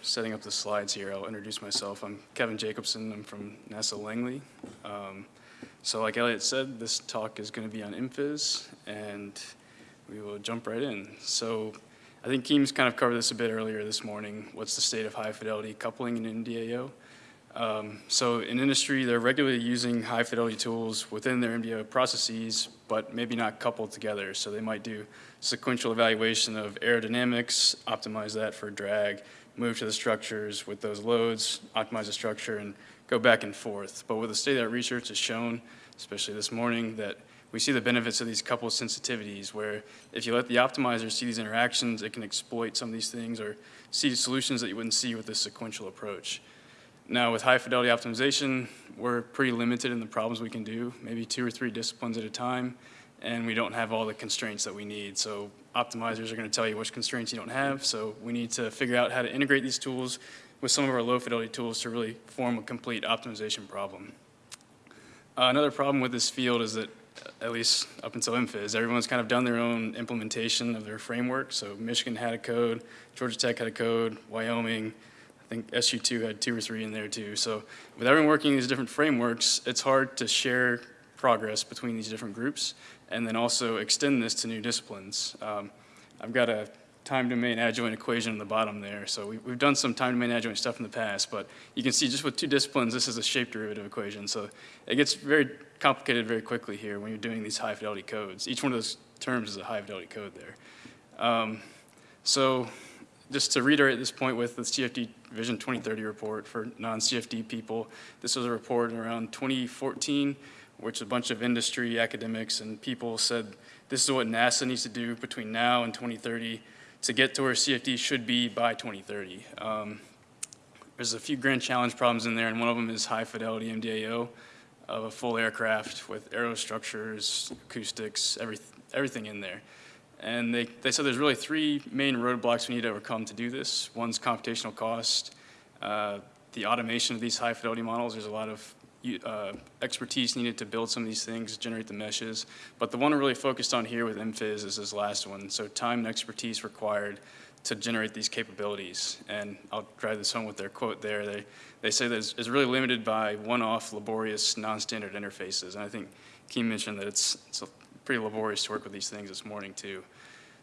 setting up the slides here, I'll introduce myself. I'm Kevin Jacobson. I'm from NASA Langley. Um, so like Elliot said, this talk is going to be on MPhys, and we will jump right in. So I think Keem's kind of covered this a bit earlier this morning. What's the state of high fidelity coupling in MDAO? Um, so in industry, they're regularly using high fidelity tools within their MDAO processes, but maybe not coupled together. So they might do sequential evaluation of aerodynamics, optimize that for drag, move to the structures with those loads, optimize the structure, and go back and forth. But what the state of that research has shown, especially this morning, that we see the benefits of these coupled sensitivities where if you let the optimizer see these interactions, it can exploit some of these things or see solutions that you wouldn't see with this sequential approach. Now with high fidelity optimization, we're pretty limited in the problems we can do, maybe two or three disciplines at a time, and we don't have all the constraints that we need. So optimizers are gonna tell you which constraints you don't have, so we need to figure out how to integrate these tools with some of our low fidelity tools to really form a complete optimization problem. Uh, another problem with this field is that, at least up until MPhys, everyone's kind of done their own implementation of their framework. So Michigan had a code, Georgia Tech had a code, Wyoming, I think SU2 had two or three in there too. So with everyone working in these different frameworks, it's hard to share progress between these different groups and then also extend this to new disciplines. Um, I've got a time domain adjoint equation on the bottom there. So we, have done some time domain adjoint stuff in the past, but you can see just with two disciplines, this is a shape derivative equation. So it gets very complicated very quickly here when you're doing these high fidelity codes. Each one of those terms is a high fidelity code there. Um, so just to reiterate this point with the CFD Vision 2030 report for non-CFD people, this was a report around 2014, which a bunch of industry, academics, and people said this is what NASA needs to do between now and 2030 to get to where CFD should be by 2030. Um, there's a few grand challenge problems in there, and one of them is high fidelity MDAO of a full aircraft with aerostructures, acoustics, every, everything in there. And they, they said there's really three main roadblocks we need to overcome to do this. One's computational cost, uh, the automation of these high fidelity models. There's a lot of uh, expertise needed to build some of these things, generate the meshes. But the one we're really focused on here with MPhys is this last one. So time and expertise required to generate these capabilities. And I'll drive this home with their quote there. They, they say that it's, it's really limited by one-off, laborious, non-standard interfaces. And I think Keem mentioned that it's, it's pretty laborious to work with these things this morning too.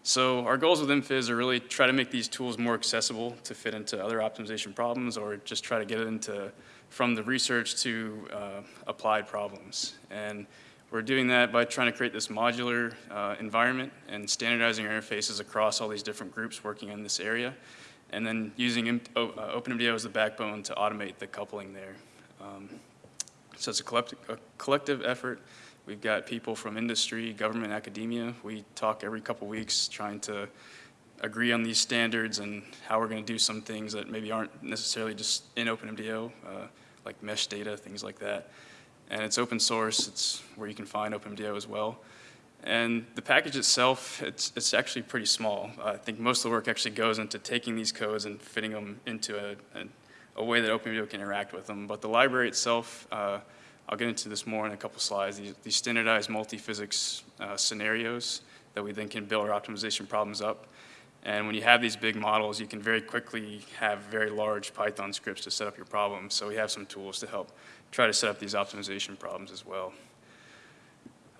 So our goals with MPhys are really try to make these tools more accessible to fit into other optimization problems or just try to get it into from the research to uh, applied problems. And we're doing that by trying to create this modular uh, environment and standardizing our interfaces across all these different groups working in this area. And then using uh, OpenMDAO as the backbone to automate the coupling there. Um, so it's a collective, a collective effort We've got people from industry, government, academia. We talk every couple weeks trying to agree on these standards and how we're going to do some things that maybe aren't necessarily just in OpenMDAO, uh, like mesh data, things like that. And it's open source. It's where you can find OpenMDAO as well. And the package itself, it's, it's actually pretty small. I think most of the work actually goes into taking these codes and fitting them into a, a, a way that OpenMDAO can interact with them. But the library itself, uh, I'll get into this more in a couple slides, these, these standardized multi-physics uh, scenarios that we then can build our optimization problems up. And when you have these big models, you can very quickly have very large Python scripts to set up your problems. So we have some tools to help try to set up these optimization problems as well.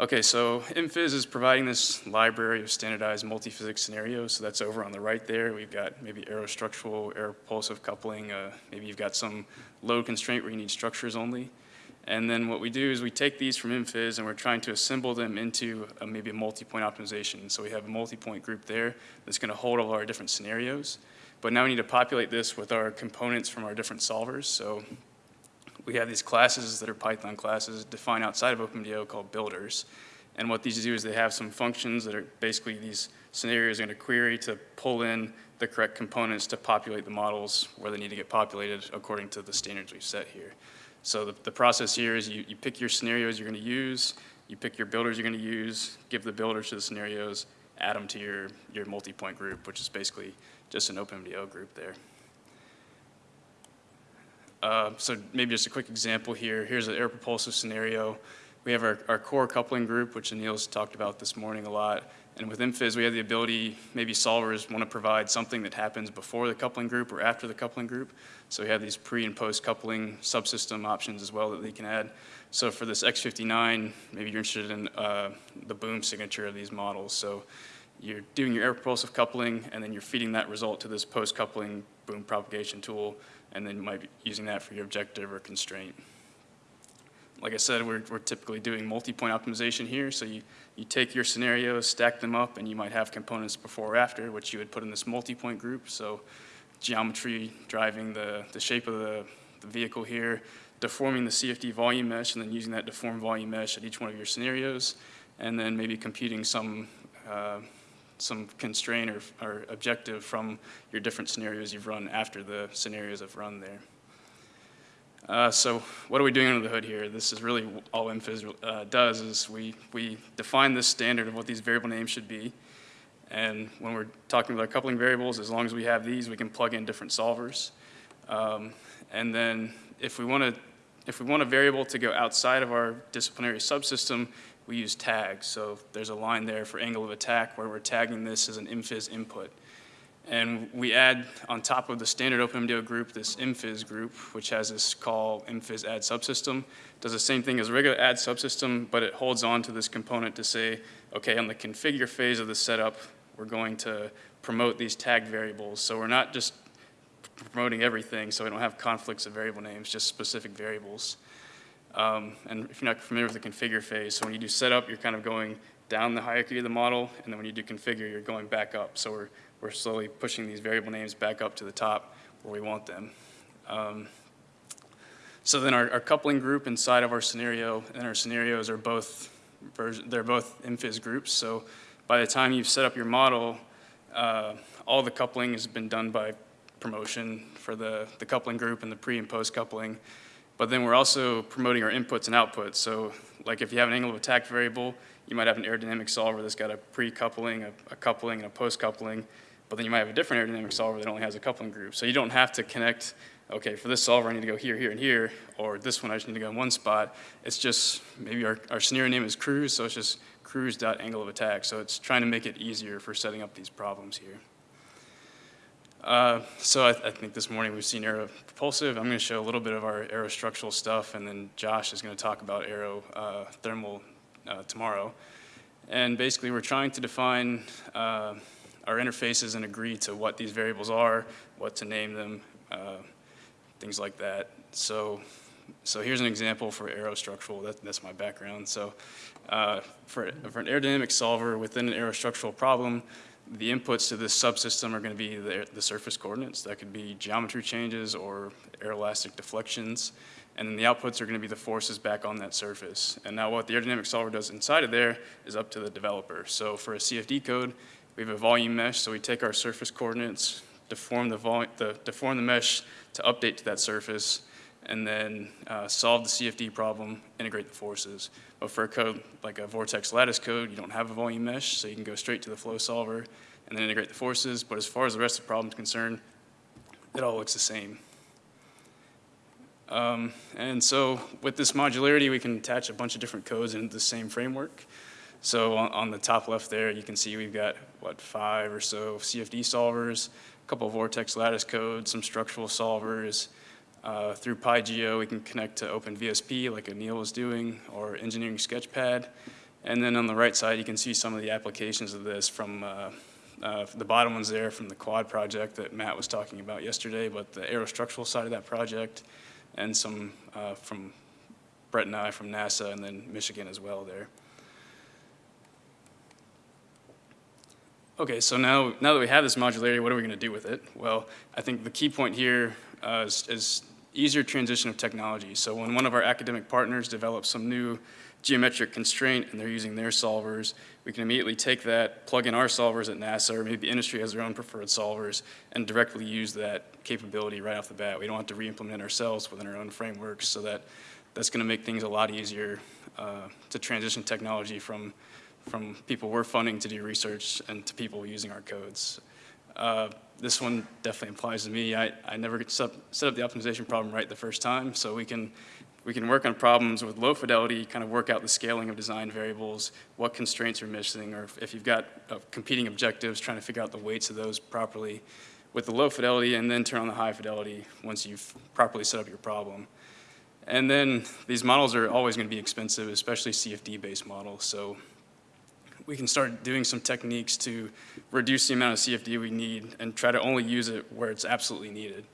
Okay, so MPhys is providing this library of standardized multi-physics scenarios. So that's over on the right there. We've got maybe aerostructural, aeropulsive coupling. Uh, maybe you've got some load constraint where you need structures only. And then what we do is we take these from MPhys and we're trying to assemble them into a, maybe a multi-point optimization. So we have a multi-point group there that's going to hold all our different scenarios. But now we need to populate this with our components from our different solvers. So we have these classes that are Python classes defined outside of OpenMDAO called builders. And what these do is they have some functions that are basically these scenarios are going to query to pull in the correct components to populate the models where they need to get populated according to the standards we've set here. So the, the process here is you, you pick your scenarios you're going to use, you pick your builders you're going to use, give the builders to the scenarios, add them to your, your multi-point group, which is basically just an OpenMDAO group there. Uh, so maybe just a quick example here. Here's an air propulsive scenario. We have our, our core coupling group, which Anil's talked about this morning a lot. And with MPhys, we have the ability, maybe solvers want to provide something that happens before the coupling group or after the coupling group. So we have these pre and post coupling subsystem options as well that they can add. So for this X59, maybe you're interested in uh, the boom signature of these models. So you're doing your air propulsive coupling, and then you're feeding that result to this post coupling boom propagation tool, and then you might be using that for your objective or constraint like I said, we're, we're typically doing multi-point optimization here. So you, you take your scenarios, stack them up, and you might have components before or after, which you would put in this multi-point group. So geometry driving the, the shape of the, the vehicle here, deforming the CFD volume mesh, and then using that deformed volume mesh at each one of your scenarios, and then maybe computing some, uh, some constraint or, or objective from your different scenarios you've run after the scenarios have run there. Uh, so what are we doing under the hood here? This is really all MPhys uh, does is we, we define this standard of what these variable names should be. And when we're talking about coupling variables, as long as we have these, we can plug in different solvers. Um, and then if we want to if we want a variable to go outside of our disciplinary subsystem, we use tags. So there's a line there for angle of attack where we're tagging this as an MPhys input. And we add on top of the standard OpenMDAO group this MPhys group, which has this call MPhys add subsystem. Does the same thing as regular add subsystem, but it holds on to this component to say, okay, on the configure phase of the setup, we're going to promote these tagged variables. So we're not just promoting everything, so we don't have conflicts of variable names, just specific variables. Um, and if you're not familiar with the configure phase, so when you do setup, you're kind of going down the hierarchy of the model, and then when you do configure, you're going back up. So we're we're slowly pushing these variable names back up to the top where we want them. Um, so then our, our, coupling group inside of our scenario and our scenarios are both, they're both MPhys groups. So by the time you've set up your model, uh, all the coupling has been done by promotion for the, the coupling group and the pre and post coupling. But then we're also promoting our inputs and outputs. So like if you have an angle of attack variable, you might have an aerodynamic solver that's got a pre-coupling, a, a coupling, and a post-coupling but then you might have a different aerodynamic solver that only has a coupling group. So you don't have to connect, okay, for this solver I need to go here, here, and here, or this one I just need to go in one spot. It's just, maybe our, our scenario name is cruise, so it's just cruise.angle of attack. So it's trying to make it easier for setting up these problems here. Uh, so I, I, think this morning we've seen aero propulsive. I'm going to show a little bit of our aerostructural stuff, and then Josh is going to talk about aero uh, thermal uh, tomorrow. And basically we're trying to define uh, our interfaces and agree to what these variables are, what to name them, uh, things like that. So, so here's an example for aerostructural. That, that's my background. So uh, for, for an aerodynamic solver within an aerostructural problem, the inputs to this subsystem are going to be the, the, surface coordinates. That could be geometry changes or aeroelastic deflections. And then the outputs are going to be the forces back on that surface. And now what the aerodynamic solver does inside of there is up to the developer. So for a CFD code, we have a volume mesh, so we take our surface coordinates, deform the, the, deform the mesh to update to that surface, and then uh, solve the CFD problem, integrate the forces. But for a code like a vortex lattice code, you don't have a volume mesh, so you can go straight to the flow solver and then integrate the forces. But as far as the rest of the problem is concerned, it all looks the same. Um, and so with this modularity, we can attach a bunch of different codes into the same framework. So on, on, the top left there, you can see we've got, what, five or so CFD solvers, a couple of Vortex lattice codes, some structural solvers. Uh, through PyGeo, we can connect to OpenVSP like Anil was doing, or Engineering Sketchpad. And then on the right side, you can see some of the applications of this from uh, uh, the bottom one's there from the quad project that Matt was talking about yesterday, but the aerostructural side of that project, and some uh, from Brett and I from NASA, and then Michigan as well there. Okay, so now, now that we have this modularity, what are we going to do with it? Well, I think the key point here uh, is, is easier transition of technology. So when one of our academic partners develops some new geometric constraint and they're using their solvers, we can immediately take that, plug in our solvers at NASA, or maybe industry has their own preferred solvers, and directly use that capability right off the bat. We don't have to re-implement ourselves within our own frameworks, so that that's going to make things a lot easier uh, to transition technology from from people we're funding to do research and to people using our codes. Uh, this one definitely applies to me. I, I never set up, set up the optimization problem right the first time, so we can we can work on problems with low fidelity, kind of work out the scaling of design variables, what constraints are missing, or if- if you've got uh, competing objectives, trying to figure out the weights of those properly with the low fidelity, and then turn on the high fidelity once you've properly set up your problem. And then these models are always going to be expensive, especially CFD-based models. So we can start doing some techniques to reduce the amount of CFD we need and try to only use it where it's absolutely needed.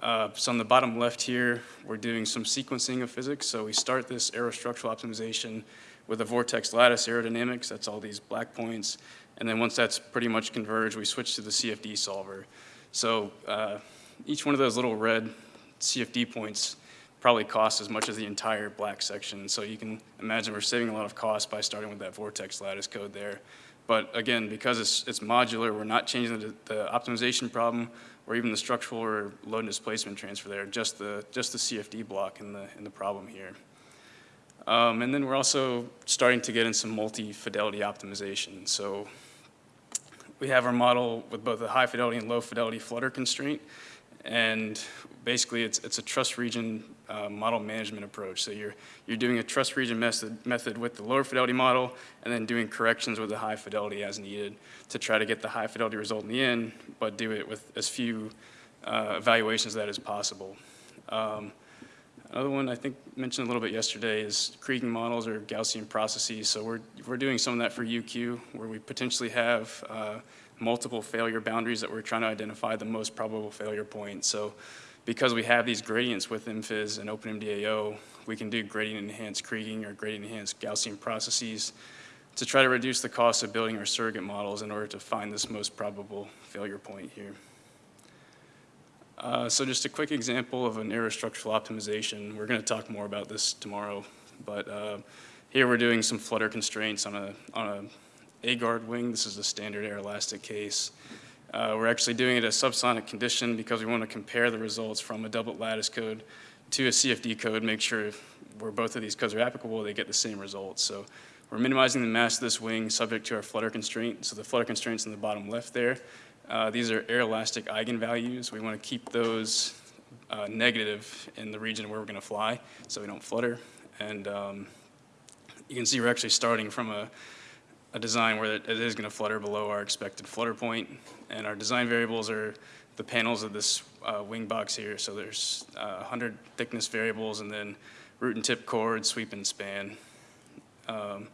Uh, so on the bottom left here, we're doing some sequencing of physics. So we start this aerostructural optimization with a vortex lattice aerodynamics. That's all these black points. And then once that's pretty much converged, we switch to the CFD solver. So uh, each one of those little red CFD points probably costs as much as the entire black section. So you can imagine we're saving a lot of cost by starting with that vortex lattice code there. But again, because it's, it's modular, we're not changing the, the optimization problem or even the structural or load displacement transfer there, just the, just the CFD block in the, in the problem here. Um, and then we're also starting to get in some multi-fidelity optimization. So we have our model with both a high fidelity and low fidelity flutter constraint. And basically, it's, it's a trust region uh, model management approach. So you're, you're doing a trust region method, method with the lower fidelity model and then doing corrections with the high fidelity as needed to try to get the high fidelity result in the end, but do it with as few uh, evaluations of that as possible. Um, Another one I think mentioned a little bit yesterday is Kriging models or Gaussian processes. So we're, we're doing some of that for UQ where we potentially have uh, multiple failure boundaries that we're trying to identify the most probable failure point. So because we have these gradients with MPhys and OpenMDAO, we can do gradient enhanced Kriging or gradient enhanced Gaussian processes to try to reduce the cost of building our surrogate models in order to find this most probable failure point here. Uh, so just a quick example of an aerostructural optimization. We're going to talk more about this tomorrow, but uh, here we're doing some flutter constraints on a on a AGARD wing. This is a standard aeroelastic case. Uh, we're actually doing it a subsonic condition because we want to compare the results from a doublet lattice code to a CFD code, make sure where both of these codes are applicable, they get the same results. So we're minimizing the mass of this wing subject to our flutter constraint. So the flutter constraints in the bottom left there. Uh, these are aeroelastic eigenvalues. We want to keep those uh, negative in the region where we're going to fly so we don't flutter. And um, you can see we're actually starting from a, a design where it, is going to flutter below our expected flutter point. And our design variables are the panels of this uh, wing box here. So there's 100 thickness variables and then root and tip chord, sweep and span. Um,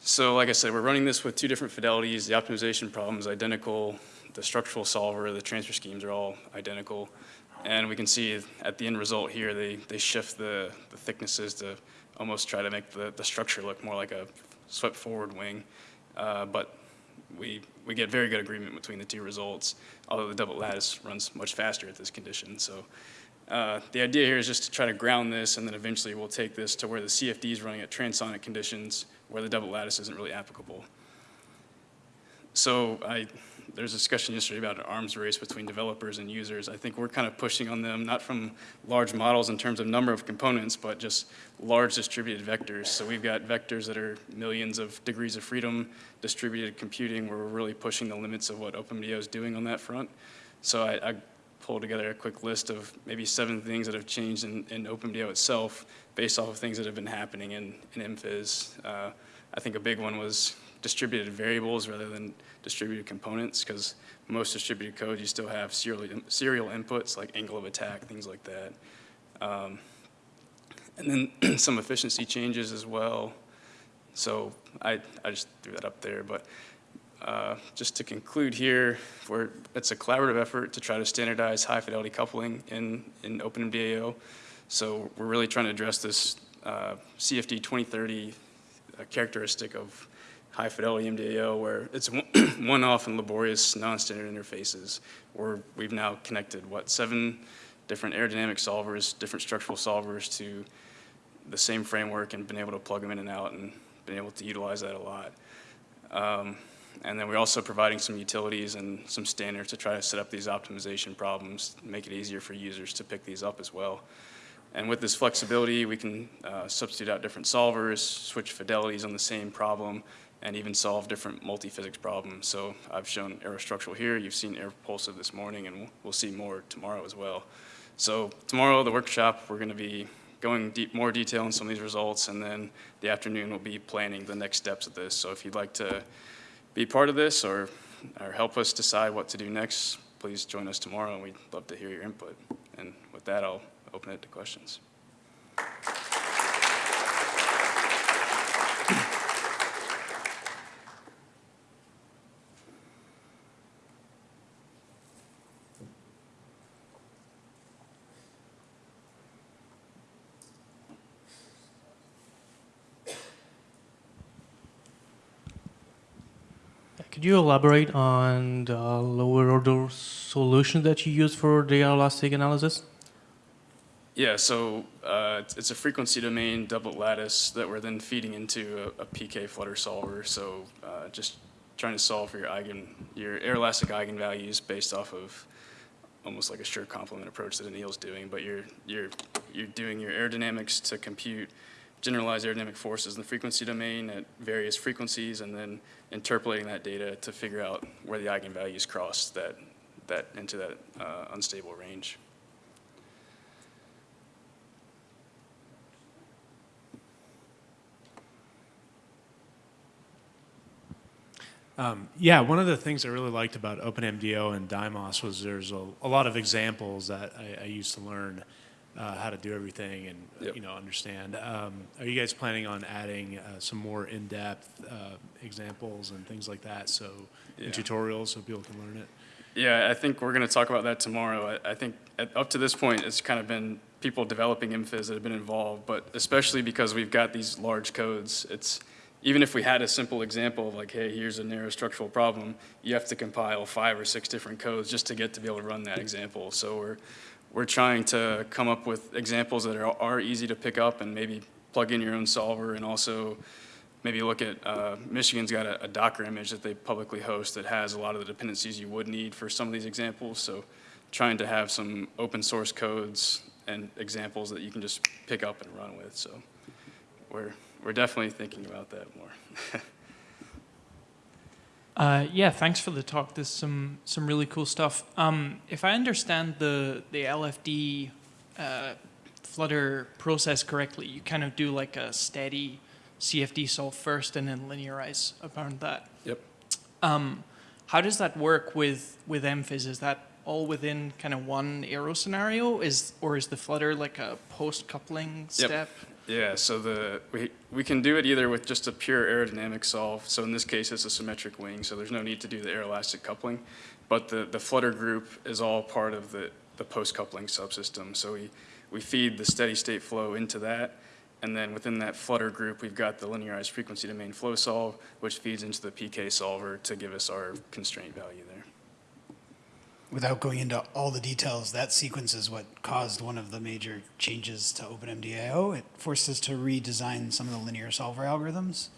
so like I said, we're running this with two different fidelities. The optimization problem is identical. The structural solver, the transfer schemes are all identical. And we can see at the end result here, they, they shift the, the thicknesses to almost try to make the, the structure look more like a swept forward wing. Uh, but we, we get very good agreement between the two results, although the doublet lattice runs much faster at this condition. So uh, the idea here is just to try to ground this, and then eventually we'll take this to where the CFD is running at transonic conditions, where the doublet lattice isn't really applicable. So I, there's a discussion yesterday about an arms race between developers and users. I think we're kind of pushing on them, not from large models in terms of number of components, but just large distributed vectors. So we've got vectors that are millions of degrees of freedom, distributed computing, where we're really pushing the limits of what OpenMDAO is doing on that front. So I, I pulled together a quick list of maybe seven things that have changed in, in itself based off of things that have been happening in, in MPhys. Uh, I think a big one was distributed variables rather than distributed components because most distributed code you still have serial, serial inputs like angle of attack, things like that. Um, and then some efficiency changes as well. So I, I just threw that up there, but uh, just to conclude here, we it's a collaborative effort to try to standardize high fidelity coupling in, in OpenMDAO. So we're really trying to address this uh, CFD 2030 uh, characteristic of high fidelity MDAO where it's one-off and laborious non-standard interfaces where we've now connected, what, seven different aerodynamic solvers, different structural solvers to the same framework and been able to plug them in and out and been able to utilize that a lot. Um, and then we're also providing some utilities and some standards to try to set up these optimization problems, make it easier for users to pick these up as well. And with this flexibility, we can uh, substitute out different solvers, switch fidelities on the same problem, and even solve different multi-physics problems. So I've shown aerostructural here, you've seen airpulsive this morning, and we'll see more tomorrow as well. So tomorrow, the workshop, we're gonna be going deep, more detail on some of these results, and then the afternoon will be planning the next steps of this. So if you'd like to be part of this or, or help us decide what to do next, please join us tomorrow, and we'd love to hear your input. And with that, I'll open it to questions. Could you elaborate on the lower order solution that you use for the elastic analysis? Yeah, so uh, it's- a frequency domain doublet lattice that we're then feeding into a, a PK flutter solver. So uh, just trying to solve for your eigen, your elastic eigenvalues based off of almost like a Schur complement approach that Anil's doing, but you're you're you're doing your aerodynamics to compute generalized aerodynamic forces in the frequency domain at various frequencies, and then interpolating that data to figure out where the eigenvalues cross that that into that uh, unstable range. Um, yeah, one of the things I really liked about OpenMDAO and Dymos was there's a, a lot of examples that I, I used to learn uh, how to do everything and Yep. you know understand. Um, are you guys planning on adding uh, some more in-depth uh, examples and things like that? So Yeah. in tutorials, so people can learn it. Yeah, I think we're going to talk about that tomorrow. I, I think at, up to this point, it's kind of been people developing MPhys that have been involved, but especially because we've got these large codes, it's even if we had a simple example of like, hey, here's a narrow structural problem, you have to compile five or six different codes just to get to be able to run that example. So we're we're trying to come up with examples that are, are easy to pick up and maybe plug in your own solver and also maybe look at, uh, Michigan's got a, a Docker image that they publicly host that has a lot of the dependencies you would need for some of these examples. So trying to have some open source codes and examples that you can just pick up and run with. So we're, we're definitely thinking about that more. Uh, yeah, thanks for the talk. There's some some really cool stuff. Um, if I understand the the LFD uh, Flutter process correctly, you kind of do like a steady CFD solve first and then linearize around that. Yep. Um, how does that work with with MPhys? Is that all within kind of one aero scenario? Is or is the Flutter like a post coupling Yep. step? Yeah, so the we, we can do it either with just a pure aerodynamic solve. So in this case, it's a symmetric wing, so there's no need to do the aeroelastic coupling. But the, the flutter group is all part of the, the post-coupling subsystem. So we, we feed the steady state flow into that. And then within that flutter group, we've got the linearized frequency domain flow solve, which feeds into the PK solver to give us our constraint value there. Without going into all the details, that sequence is what caused one of the major changes to OpenMDAO. It forced us to redesign some of the linear solver algorithms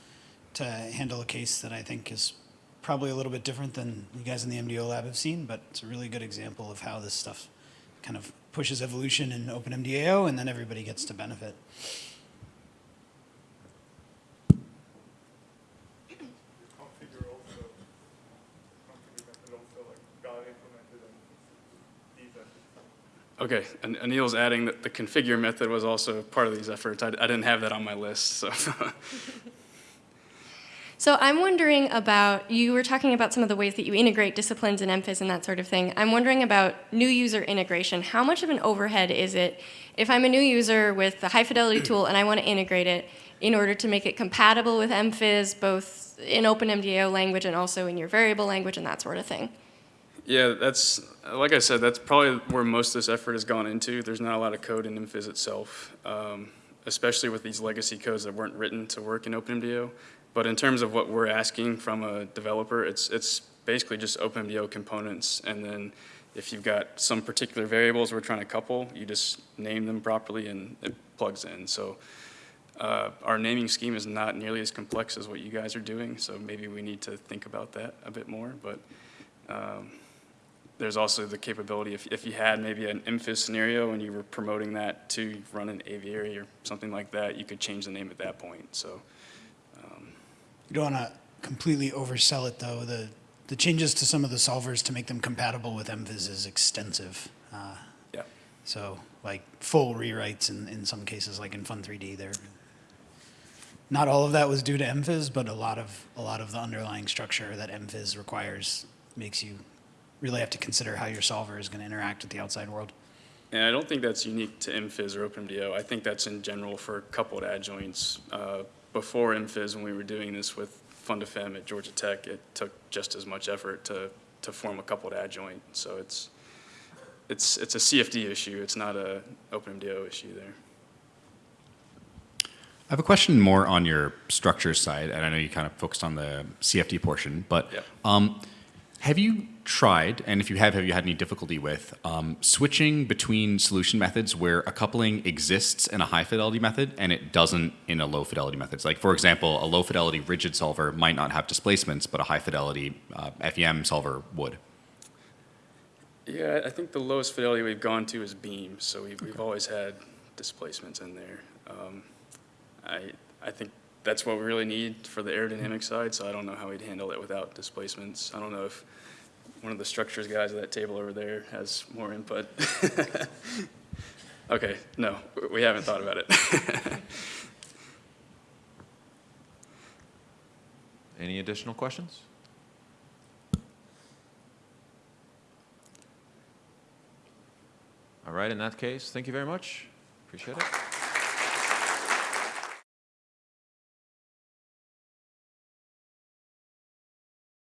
to handle a case that I think is probably a little bit different than you guys in the MDO lab have seen, but it's a really good example of how this stuff kind of pushes evolution in OpenMDAO and then everybody gets to benefit. configure also, configure method also like got implemented in these efforts. Okay, and Anil's adding that the configure method was also part of these efforts. I, I didn't have that on my list, so. So I'm wondering about, you were talking about some of the ways that you integrate disciplines and MPhys and that sort of thing. I'm wondering about new user integration. How much of an overhead is it if I'm a new user with the high fidelity tool and I want to integrate it in order to make it compatible with MPhys, both in OpenMDAO language and also in your variable language and that sort of thing? Yeah, that's, like I said, that's probably where most of this effort has gone into. There's not a lot of code in MPhys itself, um, especially with these legacy codes that weren't written to work in OpenMDAO. But in terms of what we're asking from a developer, it's, it's basically just OpenMDAO components. And then if you've got some particular variables we're trying to couple, you just name them properly and it plugs in. So uh, our naming scheme is not nearly as complex as what you guys are doing, so maybe we need to think about that a bit more. But um, there's also the capability, if, if you had maybe an MPhys scenario and you were promoting that to run an aviary or something like that, you could change the name at that point. So, You don't want to completely oversell it, though. The, the changes to some of the solvers to make them compatible with MPhys is extensive. Uh, yeah. So like full rewrites in, in some cases, like in FUN3D, there. Not all of that was due to MPhys, but a lot of a lot of the underlying structure that MPhys requires makes you really have to consider how your solver is going to interact with the outside world. And I don't think that's unique to MPhys or OpenMDAO. I think that's in general for coupled adjoints. Uh, before MPhys, when we were doing this with FUNtoFEM at Georgia Tech, it took just as much effort to, to form a coupled adjoint. So it's, it's, it's a CFD issue. It's not a OpenMDAO issue there. I have a question more on your structures side, and I know you kind of focused on the CFD portion, but Yep. um, have you tried, and if you have, have you had any difficulty with um, switching between solution methods where a coupling exists in a high fidelity method and it doesn't in a low fidelity method? Like, for example, a low fidelity rigid solver might not have displacements, but a high fidelity uh, FEM solver would. Yeah, I think the lowest fidelity we've gone to is beam, so we've, we've always had displacements in there. Um, I, I think that's what we really need for the aerodynamic side, so I don't know how we'd handle it without displacements. I don't know if one of the structures guys at that table over there has more input. Okay, no, we haven't thought about it. Any additional questions? All right, in that case, thank you very much. Appreciate it.